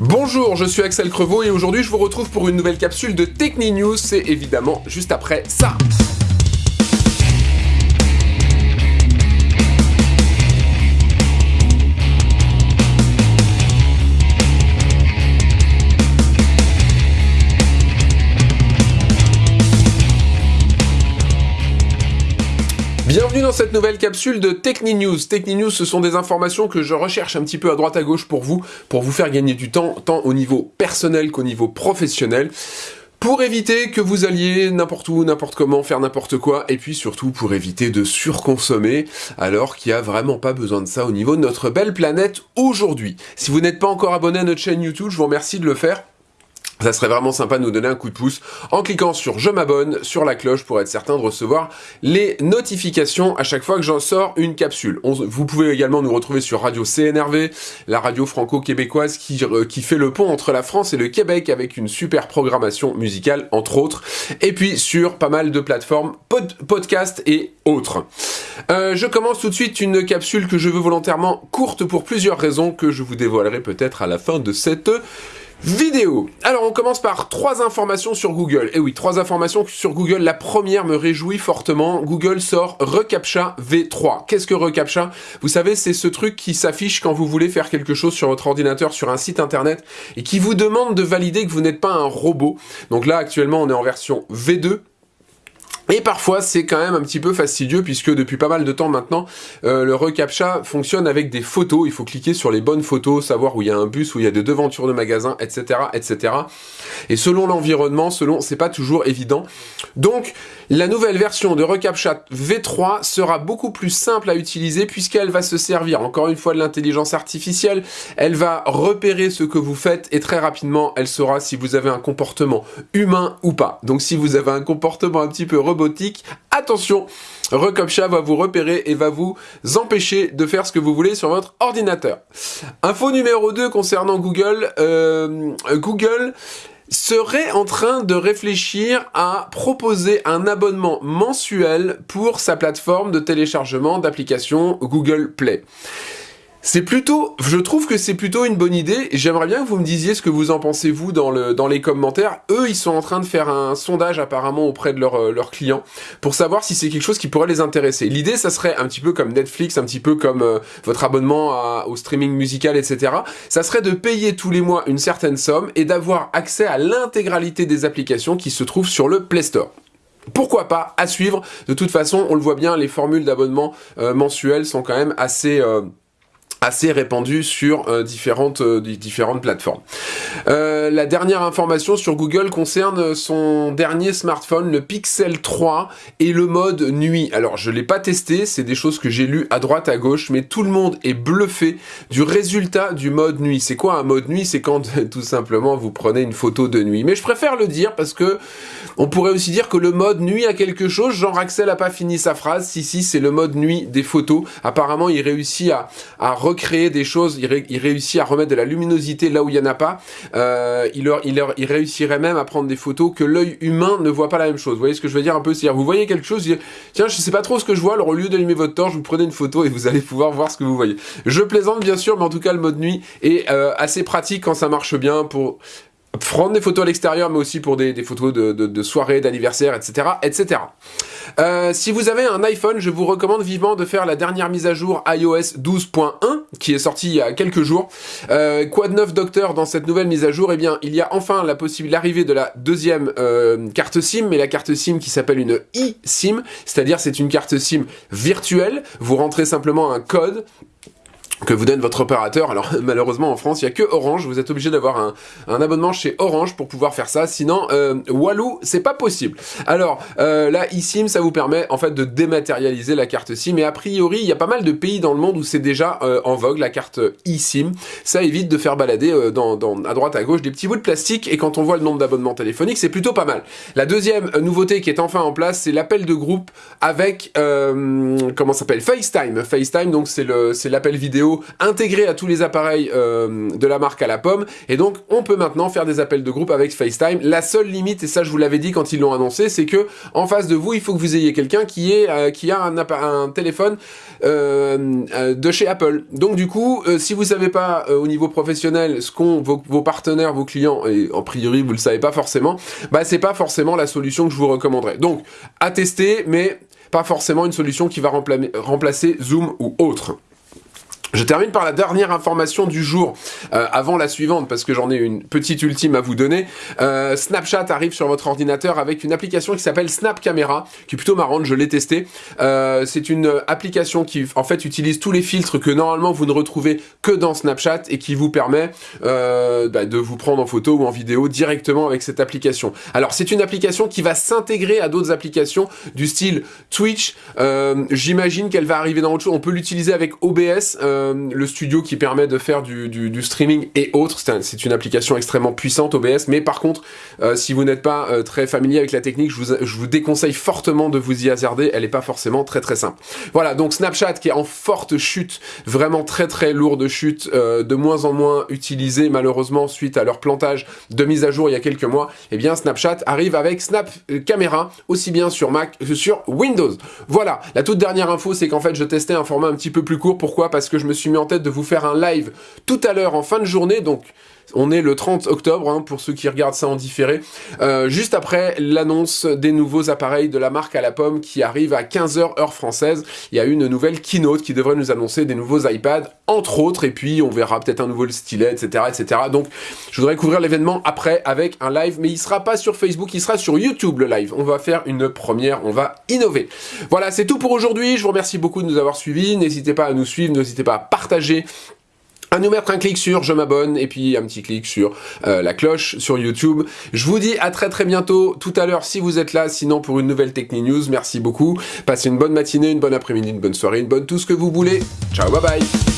Bonjour, je suis Axel Crevaux et aujourd'hui je vous retrouve pour une nouvelle capsule de Techni News, c'est évidemment juste après ça. Bienvenue dans cette nouvelle capsule de Techni News. Techni News, ce sont des informations que je recherche un petit peu à droite à gauche pour vous, pour vous faire gagner du temps, tant au niveau personnel qu'au niveau professionnel pour éviter que vous alliez n'importe où, n'importe comment, faire n'importe quoi, et puis surtout pour éviter de surconsommer, alors qu'il n'y a vraiment pas besoin de ça au niveau de notre belle planète aujourd'hui. Si vous n'êtes pas encore abonné à notre chaîne YouTube, je vous remercie de le faire. Ça serait vraiment sympa de nous donner un coup de pouce en cliquant sur je m'abonne, sur la cloche pour être certain de recevoir les notifications à chaque fois que j'en sors une capsule. vous pouvez également nous retrouver sur Radio CNRV, la radio franco-québécoise qui, euh, qui fait le pont entre la France et le Québec avec une super programmation musicale entre autres. Et puis sur pas mal de plateformes pod podcast et autres. Euh, je commence tout de suite une capsule que je veux volontairement courte pour plusieurs raisons que je vous dévoilerai peut-être à la fin de cette Vidéo. Alors on commence par trois informations sur Google. Eh oui, trois informations sur Google. La première me réjouit fortement. Google sort ReCAPTCHA V3. Qu'est-ce que ReCAPTCHA? Vous savez, c'est ce truc qui s'affiche quand vous voulez faire quelque chose sur votre ordinateur, sur un site internet, et qui vous demande de valider que vous n'êtes pas un robot. Donc là, actuellement, on est en version V2. Et parfois, c'est quand même un petit peu fastidieux puisque depuis pas mal de temps maintenant, euh, le reCAPTCHA fonctionne avec des photos. Il faut cliquer sur les bonnes photos, savoir où il y a un bus, où il y a des devantures de magasins, etc., etc. Et selon l'environnement, selon, c'est pas toujours évident. Donc, la nouvelle version de reCAPTCHA V3 sera beaucoup plus simple à utiliser puisqu'elle va se servir encore une fois de l'intelligence artificielle. Elle va repérer ce que vous faites et très rapidement, elle saura si vous avez un comportement humain ou pas. Donc, si vous avez un comportement un petit peu attention, ReCAPTCHA va vous repérer et va vous empêcher de faire ce que vous voulez sur votre ordinateur. Info numéro 2 concernant Google. Euh, Google serait en train de réfléchir à proposer un abonnement mensuel pour sa plateforme de téléchargement d'applications Google Play. C'est plutôt, je trouve que c'est plutôt une bonne idée. J'aimerais bien que vous me disiez ce que vous en pensez vous dans, le, dans les commentaires. Eux, ils sont en train de faire un sondage apparemment auprès de euh, leurs clients pour savoir si c'est quelque chose qui pourrait les intéresser. L'idée, ça serait un petit peu comme Netflix, un petit peu comme euh, votre abonnement au streaming musical, etc. Ça serait de payer tous les mois une certaine somme et d'avoir accès à l'intégralité des applications qui se trouvent sur le Play Store. Pourquoi pas à suivre? De toute façon, on le voit bien, les formules d'abonnement euh, mensuels sont quand même assez assez répandu sur euh, différentes, euh, différentes plateformes. Euh, la dernière information sur Google concerne son dernier smartphone, le Pixel 3 et le mode nuit. Alors je l'ai pas testé, c'est des choses que j'ai lues à droite à gauche, mais tout le monde est bluffé du résultat du mode nuit. C'est quoi un mode nuit? C'est quand tout simplement vous prenez une photo de nuit. Mais je préfère le dire parce que on pourrait aussi dire que le mode nuit a quelque chose. Jean Axel a pas fini sa phrase. Si si, c'est le mode nuit des photos. Apparemment, il réussit à, à recréer des choses, il, réussit à remettre de la luminosité là où il n'y en a pas. Euh, il, réussirait même à prendre des photos que l'œil humain ne voit pas la même chose. Vous voyez ce que je veux dire un peu? C'est-à-dire, vous voyez quelque chose, tiens, je sais pas trop ce que je vois, alors au lieu d'allumer votre torche, vous prenez une photo et vous allez pouvoir voir ce que vous voyez. Je plaisante bien sûr, mais en tout cas, le mode nuit est euh, assez pratique quand ça marche bien pour prendre des photos à l'extérieur, mais aussi pour des, photos de, de, soirée, d'anniversaire, etc., etc. Euh, si vous avez un iPhone, je vous recommande vivement de faire la dernière mise à jour iOS 12.1, qui est sortie il y a quelques jours. Euh, quoi de neuf, docteur, dans cette nouvelle mise à jour? Eh bien, il y a enfin la possibilité, l'arrivée de la deuxième euh, carte SIM, mais la carte SIM qui s'appelle une eSIM, c'est-à-dire c'est une carte SIM virtuelle. Vous rentrez simplement un code que vous donne votre opérateur. Alors malheureusement en France, il n'y a que Orange, vous êtes obligé d'avoir un, abonnement chez Orange pour pouvoir faire ça, sinon euh, Walou, c'est pas possible. Alors euh, là, eSIM, ça vous permet en fait de dématérialiser la carte SIM, et a priori, il y a pas mal de pays dans le monde où c'est déjà euh, en vogue, la carte eSIM. Ça évite de faire balader euh, à droite à gauche des petits bouts de plastique, et quand on voit le nombre d'abonnements téléphoniques, c'est plutôt pas mal. La deuxième nouveauté qui est enfin en place, c'est l'appel de groupe avec, comment s'appelle, FaceTime. FaceTime, donc c'est l'appel vidéo intégré à tous les appareils euh, de la marque à la pomme. Et donc, on peut maintenant faire des appels de groupe avec FaceTime. La seule limite, et ça je vous l'avais dit quand ils l'ont annoncé, c'est que en face de vous, il faut que vous ayez quelqu'un qui est euh, qui a un, téléphone euh, de chez Apple. Donc du coup, si vous savez pas au niveau professionnel ce qu'ont vos, vos, partenaires, vos clients, et en priori vous le savez pas forcément, bah c'est pas forcément la solution que je vous recommanderais. Donc, à tester, mais pas forcément une solution qui va remplacer Zoom ou autre. Je termine par la dernière information du jour, euh, avant la suivante, parce que j'en ai une petite ultime à vous donner. Euh, Snapchat arrive sur votre ordinateur avec une application qui s'appelle Snap Camera, qui est plutôt marrante, je l'ai testé. Euh, c'est une application qui, en fait, utilise tous les filtres que normalement vous ne retrouvez que dans Snapchat et qui vous permet bah, de vous prendre en photo ou en vidéo directement avec cette application. Alors, c'est une application qui va s'intégrer à d'autres applications du style Twitch. J'imagine qu'elle va arriver dans autre chose. On peut l'utiliser avec OBS. Le studio qui permet de faire du, streaming et autres. C'est une application extrêmement puissante OBS, mais par contre, euh, si vous n'êtes pas euh, très familier avec la technique, je vous, je vous déconseille fortement de vous y hasarder. Elle n'est pas forcément très très simple. Voilà, donc Snapchat qui est en forte chute, vraiment très très lourde chute, de moins en moins utilisée malheureusement suite à leur plantage de mise à jour il y a quelques mois. Eh bien Snapchat arrive avec Snap Camera aussi bien sur Mac que sur Windows. Voilà, la toute dernière info, c'est qu'en fait je testais un format un petit peu plus court. Pourquoi? Parce que je me suis mis en tête de vous faire un live tout à l'heure en fin de journée, donc on est le 30 octobre, hein, pour ceux qui regardent ça en différé, euh, juste après l'annonce des nouveaux appareils de la marque à la pomme qui arrive à 15h heure française. Il y a une nouvelle keynote qui devrait nous annoncer des nouveaux iPads, entre autres, et puis on verra peut-être un nouveau stylet, etc., etc. Donc, je voudrais couvrir l'événement après avec un live, mais il sera pas sur Facebook, il sera sur YouTube le live. On va faire une première, on va innover. Voilà, c'est tout pour aujourd'hui. Je vous remercie beaucoup de nous avoir suivis. N'hésitez pas à nous suivre, n'hésitez pas à partager à nous mettre un clic sur je m'abonne et puis un petit clic sur euh, la cloche sur YouTube. Je vous dis à très très bientôt tout à l'heure si vous êtes là, sinon pour une nouvelle Techni News. Merci beaucoup. Passez une bonne matinée, une bonne après-midi, une bonne soirée, une bonne tout ce que vous voulez. Ciao, bye bye